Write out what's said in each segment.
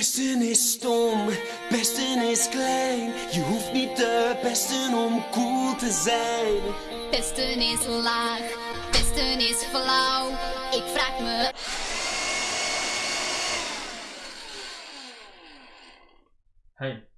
Besten is stom, besten is klein. Je hoeft niet de beste om cool te zijn. Pesten is laag, pesten is flauw. Ik vraag me Hey.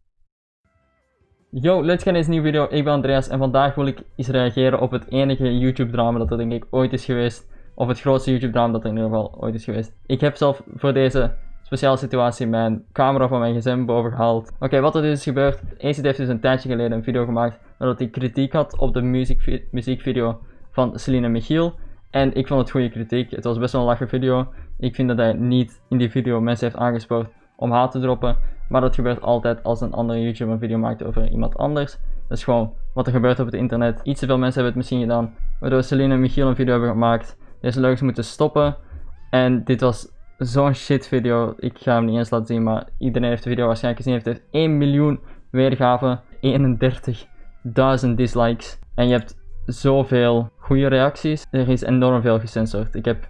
Yo, let's gaan in deze nieuwe video. Ik ben Andreas en vandaag wil ik eens reageren op het enige YouTube drama dat er denk ik ooit is geweest. Of het grootste YouTube drama dat er in ieder geval ooit is geweest. Ik heb zelf voor deze speciale situatie mijn camera van mijn gsm boven. Oké, wat er dus is gebeurd. Acid heeft dus een tijdje geleden een video gemaakt nadat hij kritiek had op de muziek, muziekvideo van Celine Michiel. En ik vond het goede kritiek. Het was best wel een lache video. Ik vind dat hij niet in die video mensen heeft aangespoord om haat te droppen. Maar dat gebeurt altijd als een andere YouTuber een video maakt over iemand anders. Dat is gewoon wat er gebeurt op het internet. Iets te veel mensen hebben het misschien gedaan. Waardoor Celine en Michiel een video hebben gemaakt. Deze leugens moeten stoppen. En dit was zo'n shit video. Ik ga hem niet eens laten zien, maar iedereen heeft de video waarschijnlijk gezien. Het heeft 1 miljoen weergaven, 31.000 dislikes. En je hebt zoveel goede reacties. Er is enorm veel gecensored. Ik heb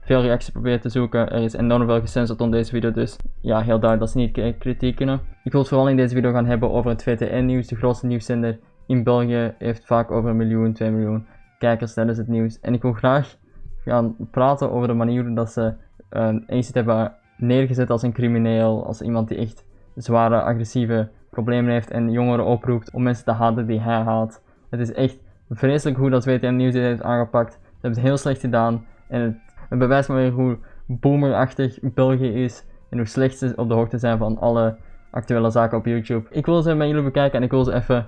veel reacties proberen te zoeken. Er is enorm veel gecensored onder deze video, dus ja, heel duidelijk dat ze niet kritiek kunnen. Ik wil het vooral in deze video gaan hebben over het VTN-nieuws, de grootste nieuwszender in België. Heeft vaak over een miljoen, 2 miljoen kijkers tijdens het nieuws. En ik wil graag gaan praten over de manier dat ze een uh, hebben neergezet als een crimineel, als iemand die echt zware, agressieve problemen heeft en jongeren oproept om mensen te haten die hij haat. Het is echt vreselijk hoe dat VTM Nieuws dit heeft aangepakt. Ze hebben het heel slecht gedaan en het, bewijst maar weer hoe boomerachtig België is en hoe slecht ze op de hoogte zijn van alle actuele zaken op YouTube. Ik wil ze met jullie bekijken en ik wil ze even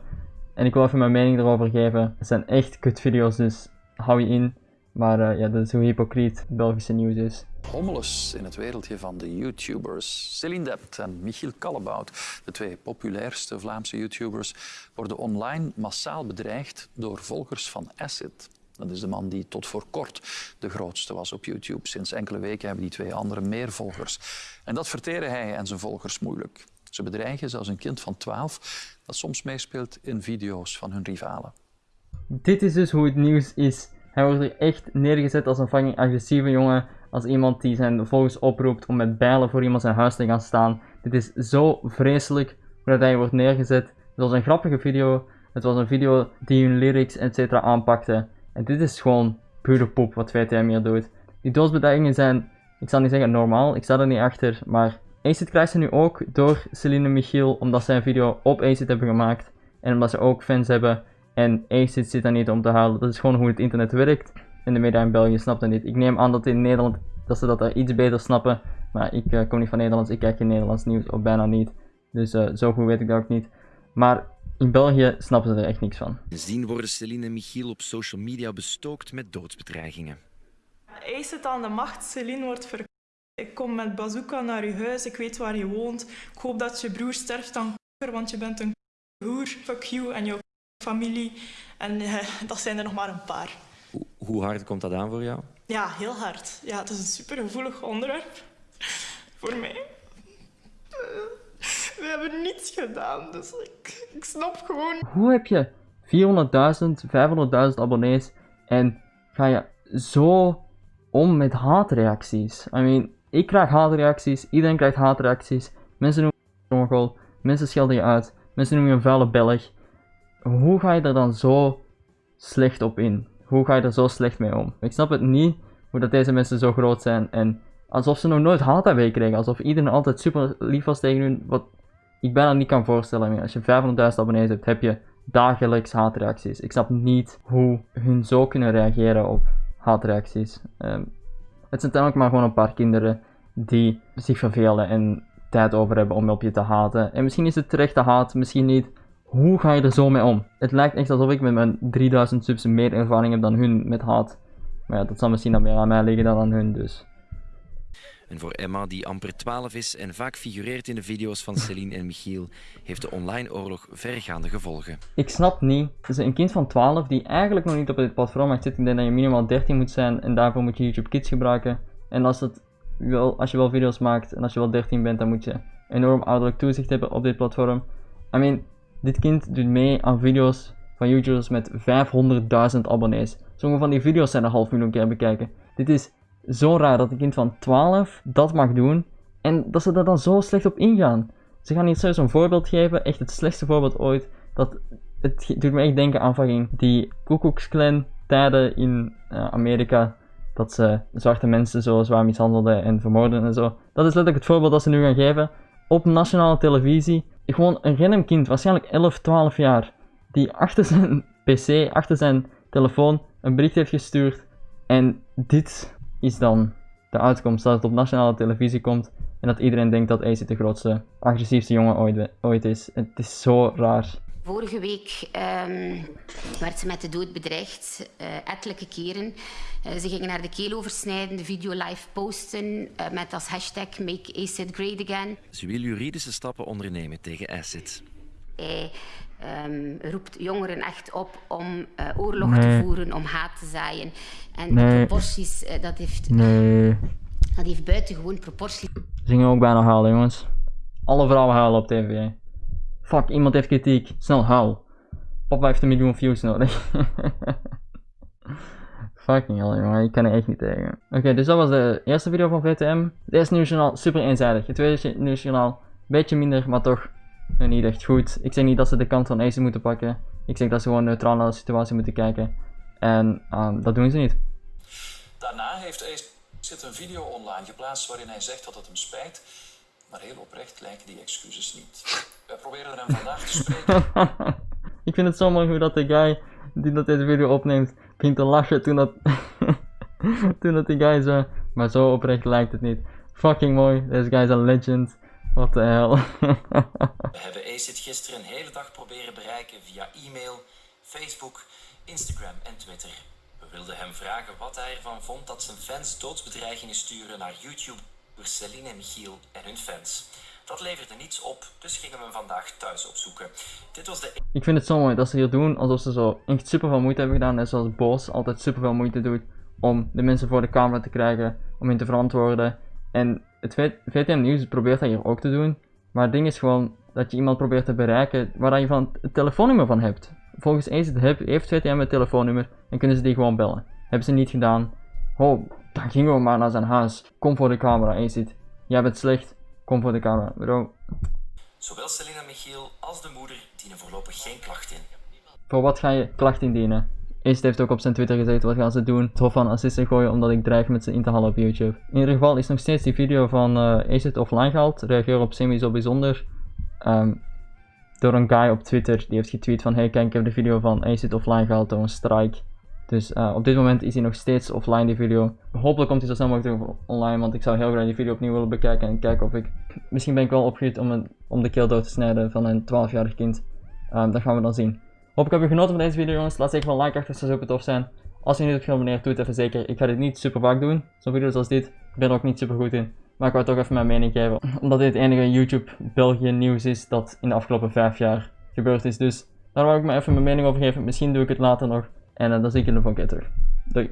en ik wil even mijn mening erover geven. Het zijn echt kut video's, dus hou je in. Maar uh, ja, dat is hoe hypocriet Belgische nieuws is. Hommeles in het wereldje van de YouTubers. Celine Dept en Michiel Kallebout, de twee populairste Vlaamse YouTubers, worden online massaal bedreigd door volgers van Acid. Dat is de man die tot voor kort de grootste was op YouTube. Sinds enkele weken hebben die twee anderen meer volgers. En dat verteren hij en zijn volgers moeilijk. Ze bedreigen zelfs een kind van 12 dat soms meespeelt in video's van hun rivalen. Dit is dus hoe het nieuws is. Hij wordt er echt neergezet als een fucking agressieve jongen. Als iemand die zijn volgers oproept om met bijlen voor iemand zijn huis te gaan staan. Dit is zo vreselijk hoe dat hij wordt neergezet. Het was een grappige video. Het was een video die hun lyrics etc. aanpakte. En dit is gewoon pure poep wat VTM hier doet. Die doodsbedreigingen zijn, ik zal niet zeggen normaal, ik sta er niet achter. Maar Acid krijgt ze nu ook door Celine Michiel omdat zij een video op Acid hebben gemaakt. En omdat ze ook fans hebben en Acid zit daar niet om te halen. Dat is gewoon hoe het internet werkt. En de media in België snapt dat niet. Ik neem aan dat in Nederland dat ze dat daar iets beter snappen. Maar ik uh, kom niet van Nederlands. Ik kijk geen Nederlands nieuws. Of bijna niet. Dus uh, zo goed weet ik dat ook niet. Maar in België snappen ze er echt niks van. Sindsdien worden Celine en Michiel op social media bestookt met doodsbedreigingen. Acid aan de macht. Celine wordt verkocht. Ik kom met bazooka naar je huis. Ik weet waar je woont. Ik hoop dat je broer sterft aan kanker, want je bent een hoer. Fuck you en jouw familie. En uh, dat zijn er nog maar een paar. Hoe hard komt dat aan voor jou? Ja, heel hard. Ja, het is een supergevoelig onderwerp voor mij. We hebben niets gedaan, dus ik, ik snap gewoon... Hoe heb je 400.000, 500.000 abonnees en ga je zo om met haatreacties? I mean, ik krijg haatreacties, iedereen krijgt haatreacties. Mensen noemen je een mensen schelden je uit, mensen noemen je een vuile Belg hoe ga je er dan zo slecht op in? Hoe ga je er zo slecht mee om? Ik snap het niet hoe dat deze mensen zo groot zijn en alsof ze nog nooit haat hebben gekregen. Alsof iedereen altijd super lief was tegen hun. Wat ik bijna niet kan voorstellen. Als je 500.000 abonnees hebt, heb je dagelijks haatreacties. Ik snap niet hoe hun zo kunnen reageren op haatreacties. Um, het zijn uiteindelijk maar gewoon een paar kinderen die zich vervelen en tijd over hebben om op je te haten. En misschien is het terechte haat, misschien niet. Hoe ga je er zo mee om? Het lijkt echt alsof ik met mijn 3000 subs meer ervaring heb dan hun met haat. Maar ja, dat zal misschien dan meer aan mij liggen dan aan hun, dus. En voor Emma, die amper 12 is en vaak figureert in de video's van Celine en Michiel, heeft de online oorlog verregaande gevolgen. Ik snap niet. Dus een kind van 12 die eigenlijk nog niet op dit platform mag zitten. Ik denk dat je minimaal 13 moet zijn en daarvoor moet je YouTube Kids gebruiken. En als, het wel, als je wel video's maakt en als je wel 13 bent, dan moet je enorm ouderlijk toezicht hebben op dit platform. I mean, dit kind doet mee aan video's van YouTubers met 500.000 abonnees. Sommige van die video's zijn een half miljoen keer bekijken. Dit is zo raar dat een kind van 12 dat mag doen En dat ze daar dan zo slecht op ingaan. Ze gaan hier zelfs een voorbeeld geven, echt het slechtste voorbeeld ooit. Dat, het doet me echt denken aan fucking die Klan tijden in eh, Amerika. Dat ze zwarte mensen zo zwaar mishandelden en vermoorden en zo. Dat is letterlijk het voorbeeld dat ze nu gaan geven. Op nationale televisie. Gewoon een random kind, waarschijnlijk 11, 12 jaar. Die achter zijn pc, achter zijn telefoon, een bericht heeft gestuurd. En dit is dan de uitkomst. Dat het op nationale televisie komt. En dat iedereen denkt dat Ace de grootste, agressiefste jongen ooit, ooit is. Het is zo raar. Vorige week ehm, werd ze met de dood bedreigd, eh, ettelijke keren. Eh, ze gingen naar de keel oversnijden, de video live posten eh, met als hashtag Make ACID Great Again. Ze wil juridische stappen ondernemen tegen Acid. Hij ehm, roept jongeren echt op om eh, oorlog Nee. te voeren, om haat te zaaien. En Nee. de proporties, dat, heeft, Nee. dat heeft buitengewoon proporties. Ze gingen ook bijna huilen, jongens. Alle vrouwen huilen op tv. Fuck, iemand heeft kritiek. Snel huil. Papa heeft een miljoen views nodig. Fucking hell, jongen. Ik kan er echt niet tegen. Oké, dus dat was de eerste video van VTM. Het eerste nieuwsjournaal, super eenzijdig. Het tweede nieuwsjournaal, beetje minder, maar toch niet echt goed. Ik zeg niet dat ze de kant van Ace moeten pakken. Ik zeg dat ze gewoon neutraal naar de situatie moeten kijken. En ehm, dat doen ze niet. Daarna heeft Ace zit een video online geplaatst waarin hij zegt dat het hem spijt. Maar heel oprecht lijken die excuses niet. Wij proberen hem vandaag te spreken. ik vind het zo mooi hoe dat de guy die dat deze video opneemt, begint te lachen toen dat, toen dat die guy zo, maar zo oprecht lijkt het niet. Fucking mooi, deze guy is een legend. What the hell. We hebben Acid gisteren een hele dag proberen bereiken via e-mail, Facebook, Instagram en Twitter. We wilden hem vragen wat hij ervan vond dat zijn fans doodsbedreigingen sturen naar YouTube door Celine en Michiel en hun fans. Dat leverde niets op, dus gingen we hem vandaag thuis opzoeken. Dit was de ik vind het zo mooi dat ze hier doen alsof ze zo echt super veel moeite hebben gedaan. En zoals Boos altijd super veel moeite doet om de mensen voor de camera te krijgen, om hen te verantwoorden. En het VTM Nieuws probeert dat hier ook te doen. Maar het ding is gewoon dat je iemand probeert te bereiken waar je van het telefoonnummer van hebt. Volgens ACID heb- heeft VTM het telefoonnummer en kunnen ze die gewoon bellen. Hebben ze niet gedaan. Oh, dan gingen we maar naar zijn huis. Kom voor de camera, ACID. Jij bent slecht. Kom voor de camera, bro. Zowel en Michiel als de moeder dienen voorlopig geen klacht in. Voor wat ga je klacht indienen? Ace heeft ook op zijn Twitter gezegd wat gaan ze doen. Het hof van assisten gooien omdat ik dreig met ze in te halen op YouTube. In ieder geval is nog steeds die video van eh Ace het offline gehaald. Reageer op semi zo bijzonder. Ehm, door een guy op Twitter die heeft getweet van hey kijk ik heb de video van Ace het offline gehaald door een strike. Dus eh, op dit moment is hij nog steeds offline die video. Hopelijk komt hij zo snel mogelijk online want ik zou heel graag die video opnieuw willen bekijken en kijken of ik... Misschien ben ik wel opgehuurd om, om de keel dood te snijden van een 12-jarig kind. Ehm, dat gaan we dan zien. Hoop ik heb je genoten van deze video jongens. Laat zeker een like achter, zou super tof zijn. Als je niet hebt geabonneerd, doe het even zeker. Ik ga dit niet super vaak doen. Zo'n video's als dit. Ik ben er ook niet super goed in. Maar ik wou toch even mijn mening geven. Omdat dit het enige YouTube België nieuws is dat in de afgelopen 5 jaar gebeurd is. Dus daar wou ik me even mijn mening over geven. Misschien doe ik het later nog. En eh, dan zie ik jullie volgende keer. Doei.